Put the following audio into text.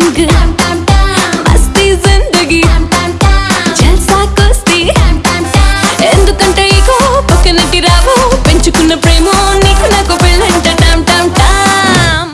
feeling good.